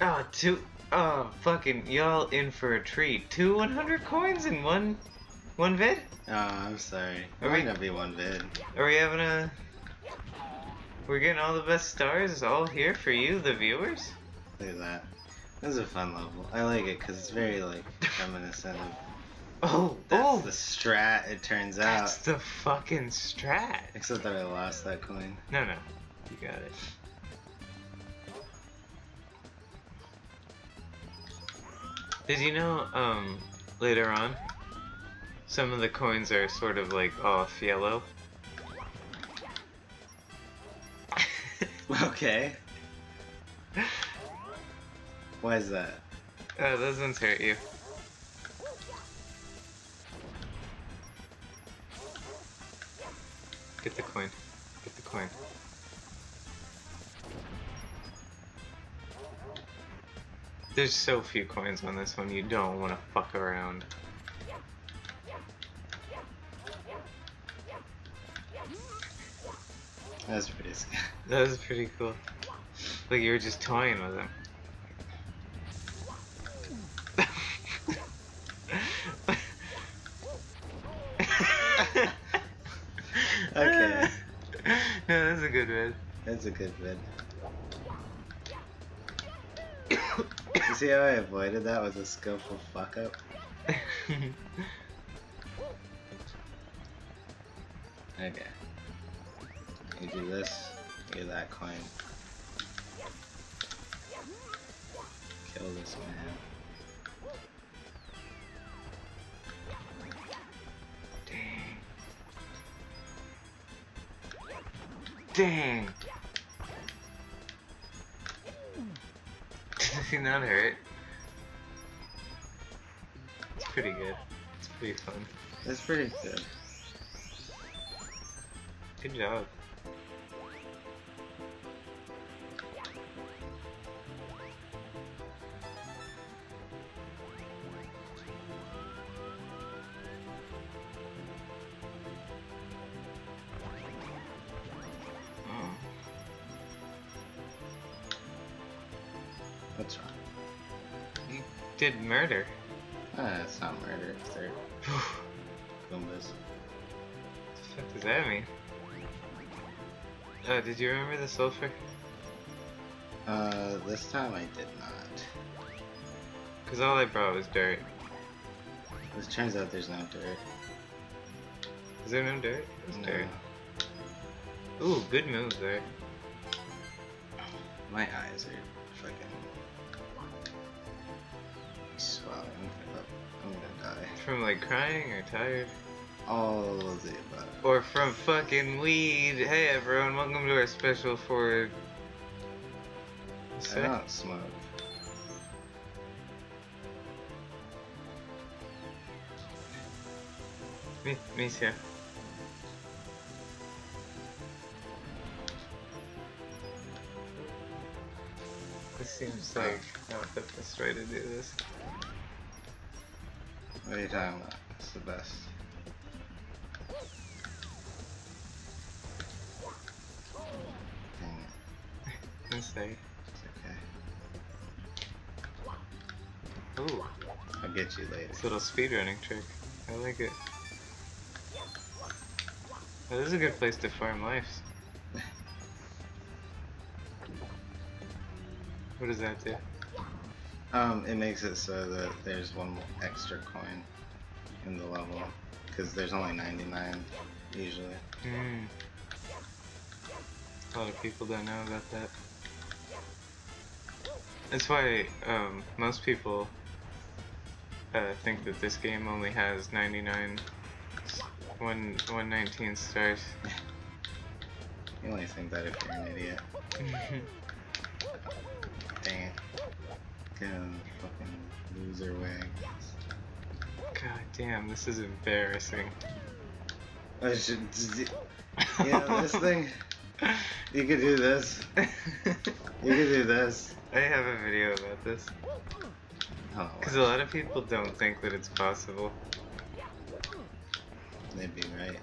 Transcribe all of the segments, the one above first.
Oh, two. Oh, fucking y'all in for a treat. Two 100 coins in one, one vid. Oh, I'm sorry. It Are might we- not be one vid. Are we having a? We're getting all the best stars all here for you, the viewers. Look at that. This is a fun level. I like it because it's very like reminiscent of. Oh, That's oh, the strat. It turns that's out. the fucking strat. Except that I lost that coin. No, no, you got it. Did you know, um, later on, some of the coins are sort of like off yellow? Okay. Why is that? Oh, those ones hurt you. Get the coin. Get the coin. There's so few coins on this one, you don't want to fuck around. That's pretty scary. That was pretty cool. Like you were just toying with him. Okay. no, that's a good vid. That's a good vid. You see how I avoided that with a skillful fuck up? Okay. You do this, you get that coin. Kill this man. Dang. Dang. He not hurt? It's pretty good. It's pretty fun. That's pretty good. Good job. What's wrong? You did murder. Ah, it's not murder, it's their what the fuck does that mean? Uh, did you remember the sulfur? Uh, this time I did not. Cause all I brought was dirt. It turns out there's no dirt. Is there no dirt? There's No. dirt. Ooh, good move there. My eyes are From like crying or tired? All of the above. Or from fucking weed. Hey everyone, welcome to our special for. I don't smoke. Me, me too. This seems like not the best way to do this. What are you talking about? It's the best. Dang it. Let's say. It's okay. Ooh, I'll get you later. this little speedrunning trick. I like it. Oh, this is a good place to farm lives. What does that do? Um, it makes it so that there's one extra coin in the level. Because there's only 99 usually. Hmm. A lot of people don't know about that. That's why um, most people uh, think that this game only has 99, one, 119 stars. You only think that if you're an idiot. Dang it. Get out of the fucking loser way. God damn, this is embarrassing. I should. You know, this thing. You could do this. You could do this. I have a video about this. Oh, Because a lot of people don't think that it's possible. they'd be right.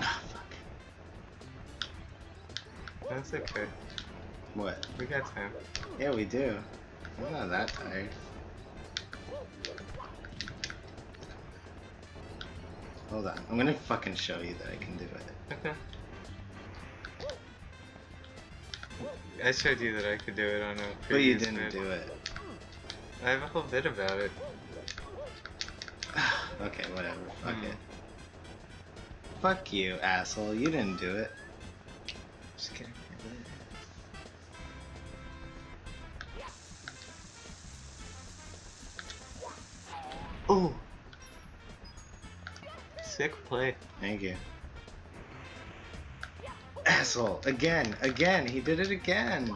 Ah, fuck. That's okay. What? We got time. Yeah, we do. I'm not that tired. Hold on. I'm gonna fucking show you that I can do it. Okay. I showed you that I could do it on a But you didn't vid. do it. I have a whole bit about it. okay, whatever. Fuck Hmm. it. Fuck you, asshole. You didn't do it. Just kidding. Ooh. Sick play. Thank you. Asshole. Again. Again. He did it again.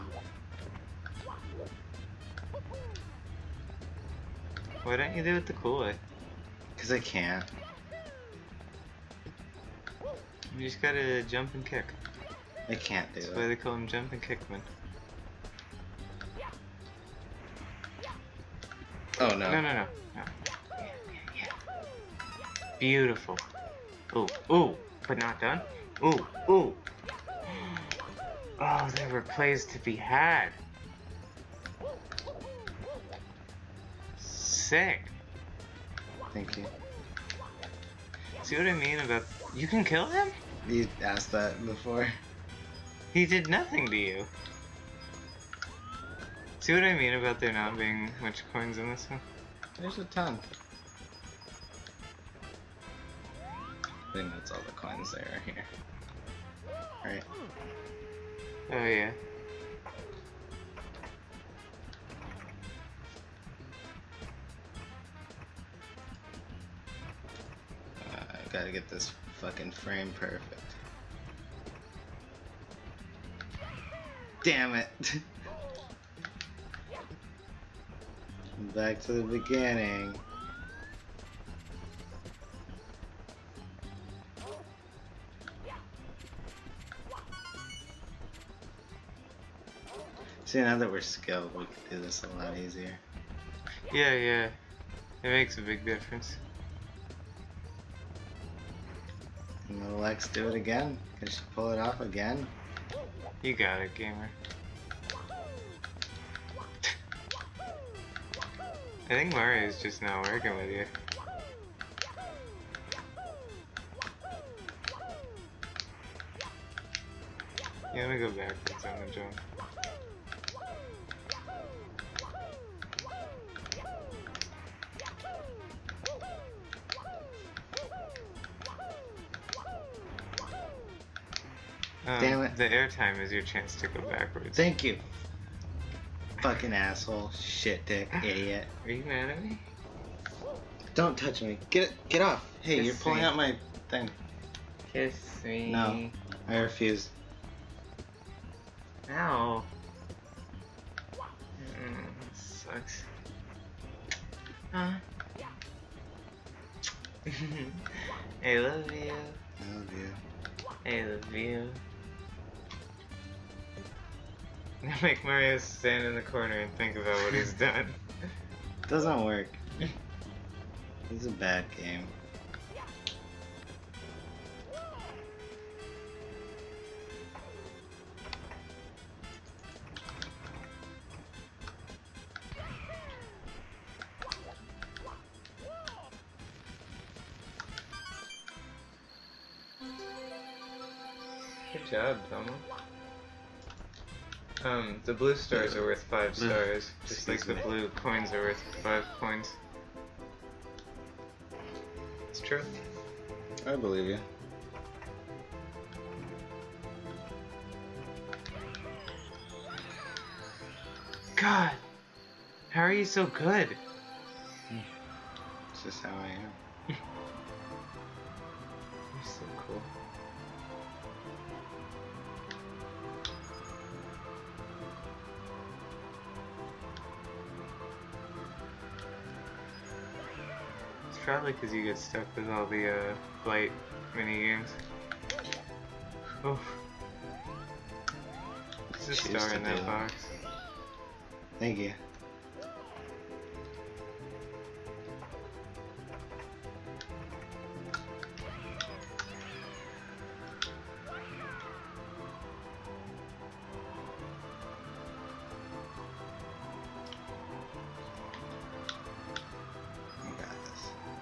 Why don't you do it the cool way? Because I can't. You just gotta jump and kick. I can't do That's why they call him jump and kickman. Oh no. No, no, no. Beautiful. Ooh, ooh, but not done. Ooh, ooh. Oh, there were plays to be had. Sick. Thank you. See what I mean about you can kill him? You asked that before. He did nothing to you. See what I mean about there not being much coins in this one? There's a ton. I think that's all the coins there are here. Right. Oh yeah. Uh, I gotta get this fucking frame perfect. Damn it! Back to the beginning. See, now that we're skilled, we can do this a lot easier. Yeah, yeah. It makes a big difference. And will Lex do it again? Can she pull it off again? You got it, gamer. I think Mario's just not working with you. You wanna go backwards on the jump. Um, Damn it. The airtime is your chance to go backwards. Thank you. Fucking asshole, shit dick, idiot. Are you mad at me? Don't touch me. Get get off. Hey, Kiss you're pulling me. out my thing. Kiss me. No. I refuse. Ow. Mm, sucks. Huh? I love you. I love you. I love you. Now make Mario stand in the corner and think about what he's done. Doesn't work. It's a bad game. Good job, Tomo. Um, the blue stars are worth five stars, just like excuse the blue coins are worth five coins. It's true. I believe you. God, how are you so good? It's just how I am. Probably because you get stuck with all the uh, flight mini games. Oh, there's a star in that. box. Thank you.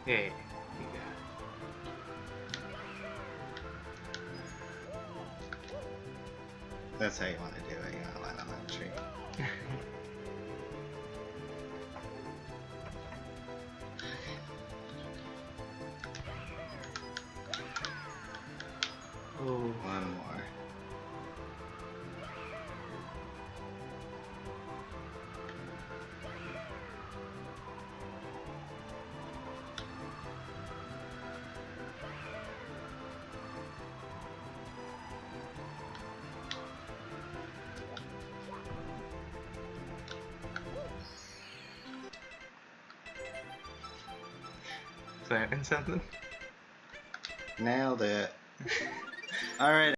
Hey, That's how. You want planting something? Nailed it. All right.